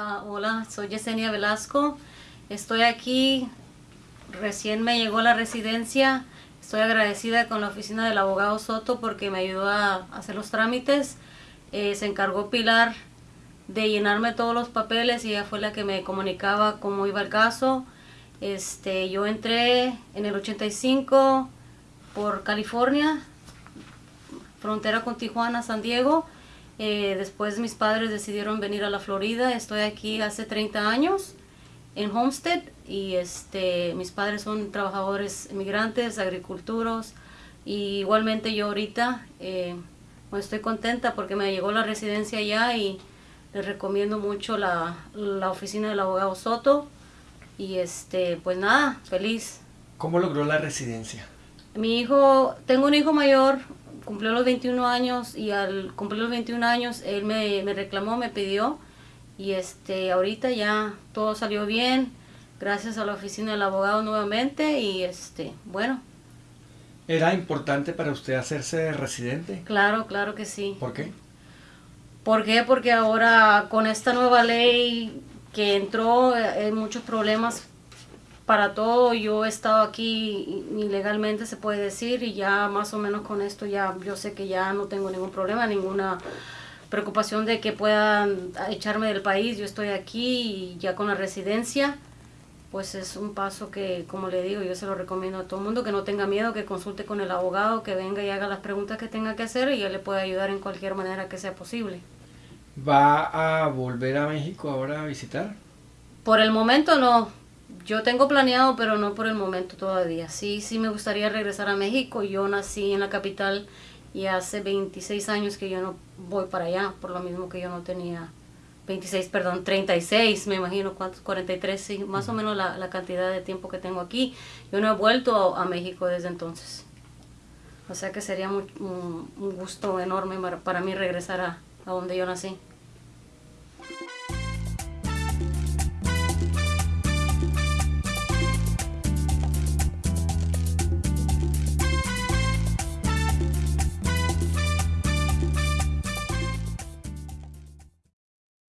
Ah, hola, soy Yesenia Velasco. Estoy aquí, recién me llegó la residencia. Estoy agradecida con la oficina del abogado Soto porque me ayudó a hacer los trámites. Eh, se encargó Pilar de llenarme todos los papeles y ella fue la que me comunicaba cómo iba el caso. Este, yo entré en el 85 por California, frontera con Tijuana, San Diego. Eh, después mis padres decidieron venir a la Florida. Estoy aquí hace 30 años en Homestead y este, mis padres son trabajadores inmigrantes, agriculturos y igualmente yo ahorita eh, pues estoy contenta porque me llegó la residencia ya y les recomiendo mucho la, la oficina del abogado Soto y este pues nada, feliz. ¿Cómo logró la residencia? Mi hijo, tengo un hijo mayor, cumplió los 21 años y al cumplir los 21 años él me, me reclamó, me pidió y este ahorita ya todo salió bien gracias a la oficina del abogado nuevamente y este bueno ¿Era importante para usted hacerse residente? claro claro que sí ¿Por qué? ¿por qué? porque ahora con esta nueva ley que entró eh, hay muchos problemas para todo yo he estado aquí ilegalmente se puede decir y ya más o menos con esto ya yo sé que ya no tengo ningún problema ninguna preocupación de que puedan echarme del país yo estoy aquí y ya con la residencia pues es un paso que como le digo yo se lo recomiendo a todo el mundo que no tenga miedo que consulte con el abogado que venga y haga las preguntas que tenga que hacer y él le puede ayudar en cualquier manera que sea posible ¿Va a volver a México ahora a visitar? por el momento no yo tengo planeado, pero no por el momento todavía. Sí, sí me gustaría regresar a México. Yo nací en la capital y hace 26 años que yo no voy para allá, por lo mismo que yo no tenía 26, perdón, 36, me imagino, ¿cuántos? 43, sí, más o menos la, la cantidad de tiempo que tengo aquí. Yo no he vuelto a, a México desde entonces. O sea que sería muy, un, un gusto enorme para, para mí regresar a, a donde yo nací.